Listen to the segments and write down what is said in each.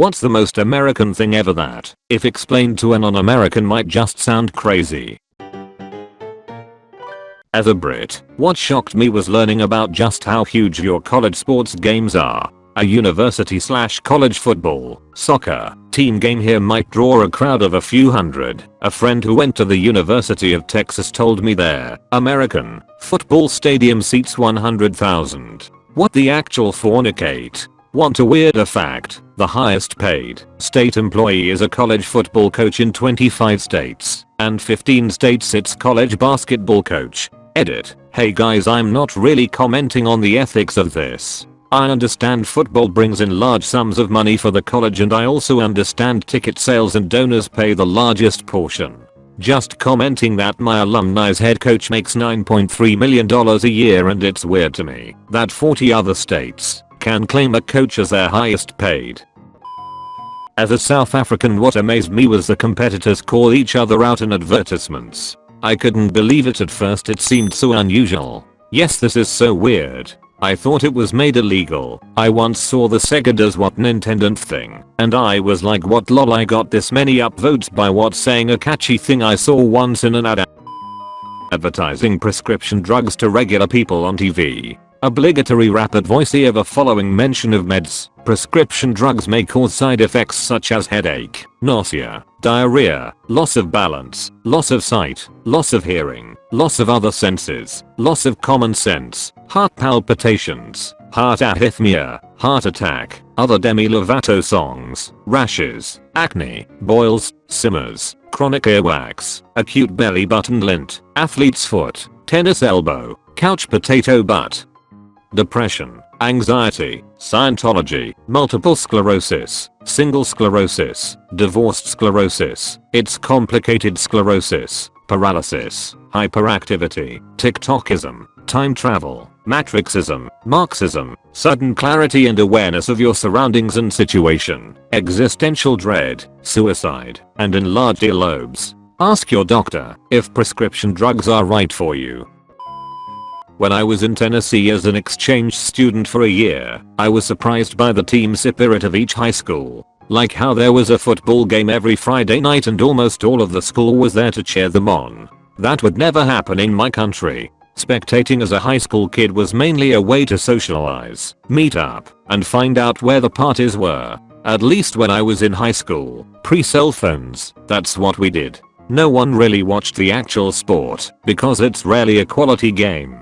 What's the most American thing ever that, if explained to a non-American might just sound crazy? As a Brit, what shocked me was learning about just how huge your college sports games are. A university slash college football, soccer, team game here might draw a crowd of a few hundred. A friend who went to the University of Texas told me their American football stadium seats 100,000. What the actual fornicate? Want a weirder fact? The highest paid state employee is a college football coach in 25 states, and 15 states its college basketball coach. Edit. Hey guys I'm not really commenting on the ethics of this. I understand football brings in large sums of money for the college and I also understand ticket sales and donors pay the largest portion. Just commenting that my alumni's head coach makes $9.3 million a year and it's weird to me that 40 other states can claim a coach as their highest paid. As a South African what amazed me was the competitors call each other out in advertisements. I couldn't believe it at first it seemed so unusual. Yes this is so weird. I thought it was made illegal. I once saw the Sega does what Nintendo thing and I was like what lol I got this many upvotes by what saying a catchy thing I saw once in an ad advertising prescription drugs to regular people on TV. Obligatory rapid voiceover following mention of meds. Prescription drugs may cause side effects such as headache, nausea, diarrhea, loss of balance, loss of sight, loss of hearing, loss of other senses, loss of common sense, heart palpitations, heart arrhythmia, heart attack, other Demi Lovato songs, rashes, acne, boils, simmers, chronic earwax, acute belly button lint, athlete's foot, tennis elbow, couch potato butt, depression, anxiety, Scientology, multiple sclerosis, single sclerosis, divorced sclerosis, it's complicated sclerosis, paralysis, hyperactivity, TikTokism, time travel, matrixism, Marxism, sudden clarity and awareness of your surroundings and situation, existential dread, suicide, and enlarged earlobes. Ask your doctor if prescription drugs are right for you. When I was in Tennessee as an exchange student for a year, I was surprised by the team spirit of each high school. Like how there was a football game every Friday night and almost all of the school was there to cheer them on. That would never happen in my country. Spectating as a high school kid was mainly a way to socialize, meet up, and find out where the parties were. At least when I was in high school, pre-cell phones, that's what we did. No one really watched the actual sport, because it's rarely a quality game.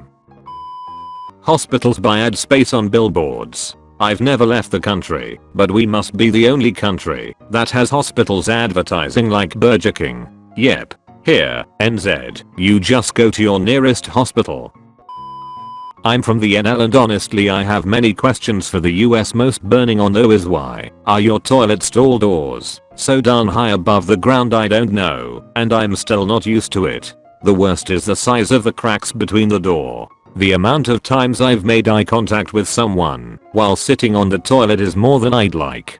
Hospitals buy ad space on billboards. I've never left the country, but we must be the only country that has hospitals advertising like Burger King. Yep. Here, NZ, you just go to your nearest hospital. I'm from the NL and honestly I have many questions for the US most burning on though is why are your toilet stall doors so down high above the ground I don't know and I'm still not used to it. The worst is the size of the cracks between the door. The amount of times I've made eye contact with someone while sitting on the toilet is more than I'd like.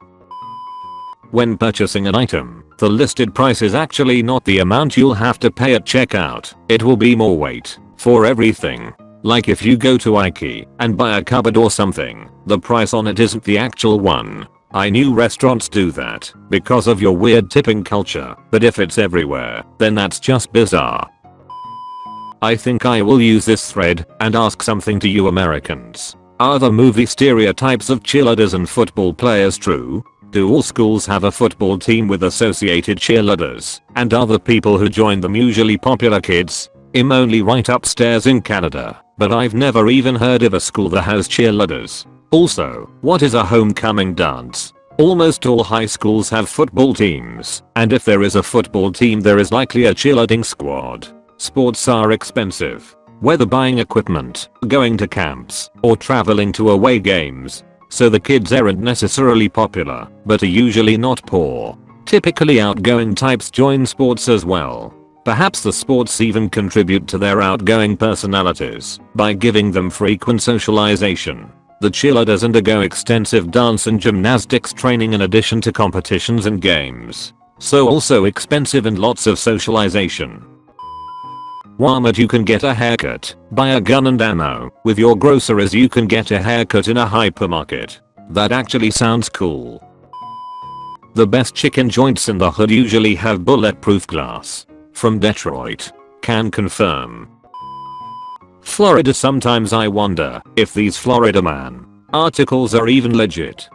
When purchasing an item, the listed price is actually not the amount you'll have to pay at checkout, it will be more weight for everything. Like if you go to Ikea and buy a cupboard or something, the price on it isn't the actual one. I knew restaurants do that because of your weird tipping culture, but if it's everywhere, then that's just bizarre. I think I will use this thread and ask something to you Americans. Are the movie stereotypes of cheerleaders and football players true? Do all schools have a football team with associated cheerleaders? And the people who join them usually popular kids? I'm only right upstairs in Canada, but I've never even heard of a school that has cheerleaders. Also, what is a homecoming dance? Almost all high schools have football teams, and if there is a football team there is likely a cheerleading squad. Sports are expensive. Whether buying equipment, going to camps, or traveling to away games. So the kids aren't necessarily popular, but are usually not poor. Typically outgoing types join sports as well. Perhaps the sports even contribute to their outgoing personalities by giving them frequent socialization. The cheerleaders undergo extensive dance and gymnastics training in addition to competitions and games. So also expensive and lots of socialization. Walmart you can get a haircut, buy a gun and ammo, with your groceries you can get a haircut in a hypermarket. That actually sounds cool. The best chicken joints in the hood usually have bulletproof glass. From Detroit. Can confirm. Florida sometimes I wonder if these Florida man articles are even legit.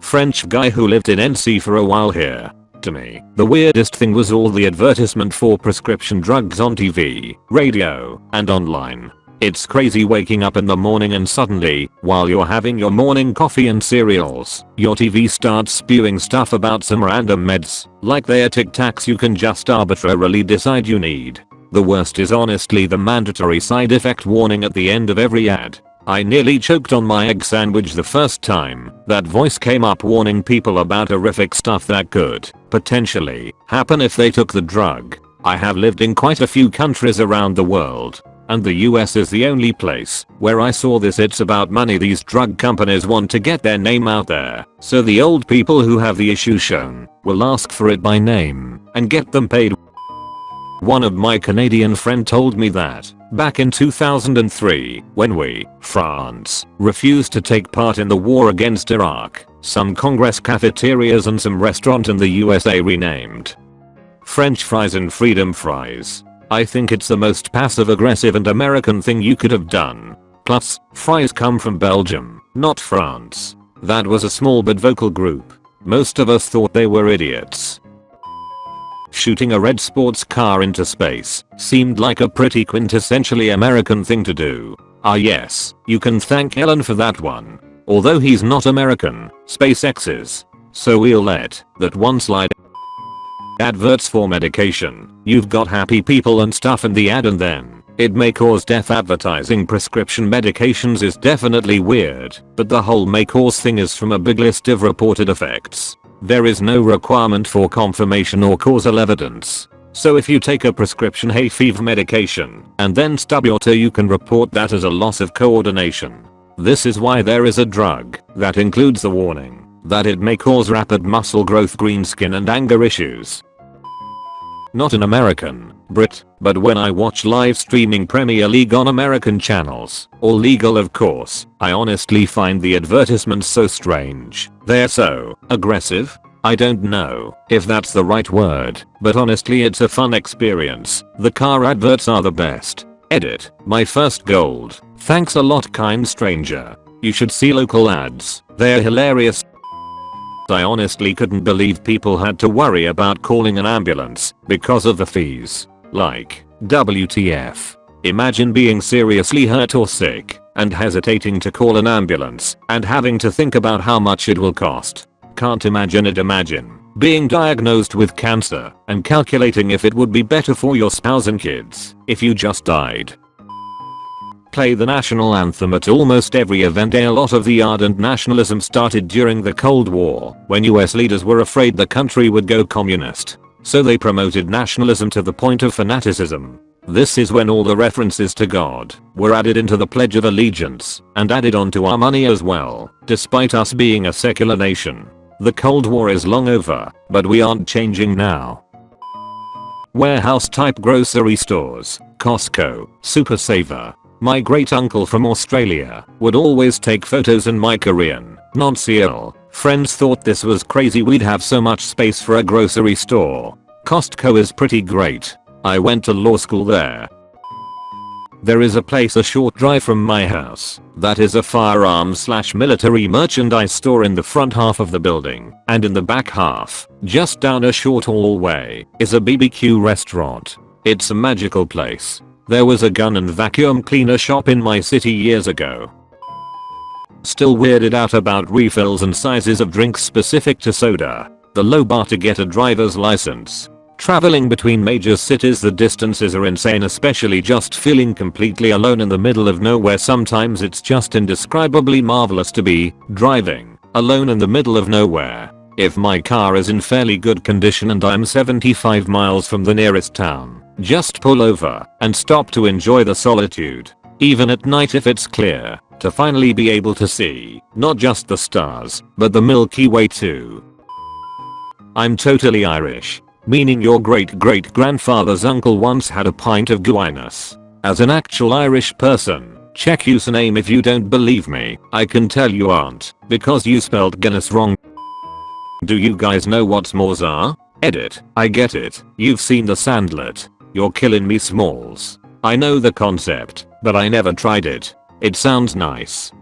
French guy who lived in NC for a while here. To me, the weirdest thing was all the advertisement for prescription drugs on TV, radio, and online. It's crazy waking up in the morning and suddenly, while you're having your morning coffee and cereals, your TV starts spewing stuff about some random meds, like they're tic tacs you can just arbitrarily decide you need. The worst is honestly the mandatory side effect warning at the end of every ad. I nearly choked on my egg sandwich the first time that voice came up warning people about horrific stuff that could, potentially, happen if they took the drug. I have lived in quite a few countries around the world, and the US is the only place where I saw this it's about money these drug companies want to get their name out there, so the old people who have the issue shown will ask for it by name and get them paid. One of my Canadian friend told me that back in 2003 when we, France, refused to take part in the war against Iraq, some congress cafeterias and some restaurant in the USA renamed French fries and freedom fries I think it's the most passive aggressive and American thing you could have done. Plus, fries come from Belgium, not France. That was a small but vocal group. Most of us thought they were idiots. Shooting a red sports car into space seemed like a pretty quintessentially American thing to do. Ah yes, you can thank Elon for that one. Although he's not American, SpaceX is. So we'll let that one slide Adverts for medication. You've got happy people and stuff in the ad and then it may cause death advertising prescription medications is definitely weird, but the whole may cause thing is from a big list of reported effects. There is no requirement for confirmation or causal evidence. So if you take a prescription hay fever medication and then stub your toe you can report that as a loss of coordination. This is why there is a drug that includes the warning that it may cause rapid muscle growth green skin and anger issues. Not an American, Brit, but when I watch live streaming Premier League on American channels, all legal of course, I honestly find the advertisements so strange. They're so aggressive. I don't know if that's the right word, but honestly it's a fun experience. The car adverts are the best. Edit, my first gold. Thanks a lot kind stranger. You should see local ads. They're hilarious. I honestly couldn't believe people had to worry about calling an ambulance because of the fees. Like, WTF. Imagine being seriously hurt or sick and hesitating to call an ambulance and having to think about how much it will cost. Can't imagine it imagine being diagnosed with cancer and calculating if it would be better for your spouse and kids if you just died play the national anthem at almost every event a lot of the ardent nationalism started during the Cold War when US leaders were afraid the country would go communist. So they promoted nationalism to the point of fanaticism. This is when all the references to God were added into the Pledge of Allegiance and added onto our money as well, despite us being a secular nation. The Cold War is long over, but we aren't changing now. Warehouse type grocery stores, Costco, Super Saver, my great uncle from Australia would always take photos and my Korean, non-Seattle, friends thought this was crazy we'd have so much space for a grocery store. Costco is pretty great. I went to law school there. There is a place a short drive from my house that is a firearms slash military merchandise store in the front half of the building and in the back half, just down a short hallway, is a BBQ restaurant. It's a magical place. There was a gun and vacuum cleaner shop in my city years ago. Still weirded out about refills and sizes of drinks specific to soda. The low bar to get a driver's license. Traveling between major cities the distances are insane especially just feeling completely alone in the middle of nowhere sometimes it's just indescribably marvelous to be driving alone in the middle of nowhere. If my car is in fairly good condition and I'm 75 miles from the nearest town, just pull over and stop to enjoy the solitude. Even at night if it's clear, to finally be able to see, not just the stars, but the Milky Way too. I'm totally Irish, meaning your great great grandfather's uncle once had a pint of Guinness. As an actual Irish person, check username if you don't believe me, I can tell you aren't, because you spelled Guinness wrong. Do you guys know what s'mores are? Edit. I get it. You've seen the Sandlot. You're killing me smalls. I know the concept, but I never tried it. It sounds nice.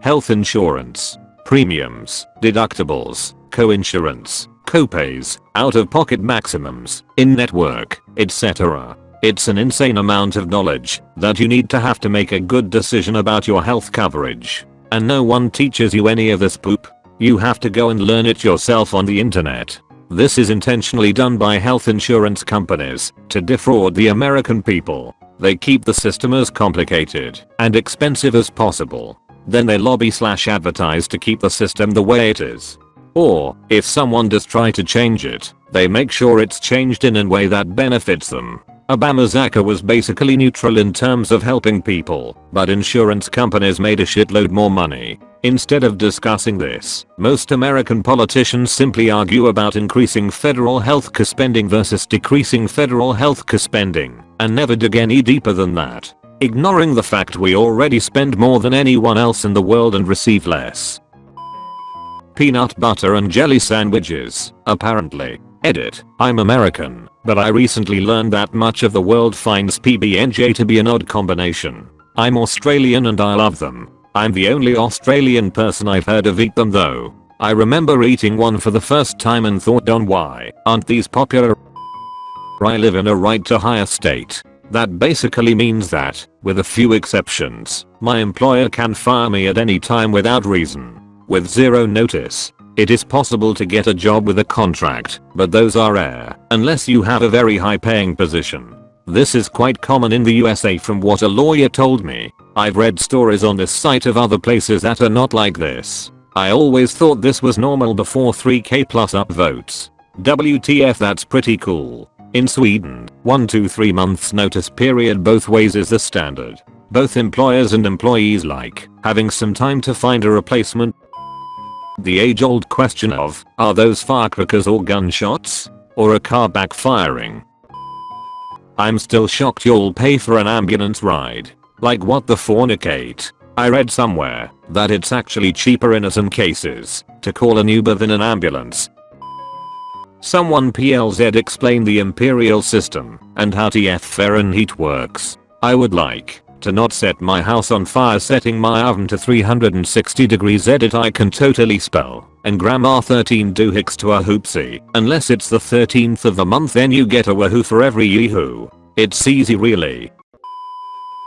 Health insurance. Premiums, deductibles, co-insurance, copays, out-of-pocket maximums, in-network, etc. It's an insane amount of knowledge that you need to have to make a good decision about your health coverage. And no one teaches you any of this poop. You have to go and learn it yourself on the internet. This is intentionally done by health insurance companies to defraud the American people. They keep the system as complicated and expensive as possible. Then they lobby slash advertise to keep the system the way it is. Or, if someone does try to change it, they make sure it's changed in a way that benefits them. Obamacare was basically neutral in terms of helping people, but insurance companies made a shitload more money. Instead of discussing this, most American politicians simply argue about increasing federal healthcare spending versus decreasing federal healthcare spending, and never dig any deeper than that. Ignoring the fact we already spend more than anyone else in the world and receive less. Peanut butter and jelly sandwiches, apparently. Edit, I'm American, but I recently learned that much of the world finds PB&J to be an odd combination. I'm Australian and I love them, I'm the only Australian person I've heard of eat them though. I remember eating one for the first time and thought on why aren't these popular? I live in a right to hire state. That basically means that, with a few exceptions, my employer can fire me at any time without reason. With zero notice. It is possible to get a job with a contract, but those are rare, unless you have a very high paying position. This is quite common in the USA from what a lawyer told me. I've read stories on this site of other places that are not like this. I always thought this was normal before 3k plus upvotes. WTF that's pretty cool. In Sweden, 1 to 3 months notice period both ways is the standard. Both employers and employees like having some time to find a replacement. The age old question of, are those firecrackers or gunshots? Or a car backfiring? I'm still shocked you'll pay for an ambulance ride. Like what the fornicate. I read somewhere that it's actually cheaper in some cases to call an Uber than an ambulance. Someone PLZ explain the imperial system and how TF Fahrenheit works. I would like to not set my house on fire setting my oven to 360 degrees edit I can totally spell and grandma 13 do hicks to a hoopsie. Unless it's the 13th of the month then you get a wahoo for every yehoo. It's easy really.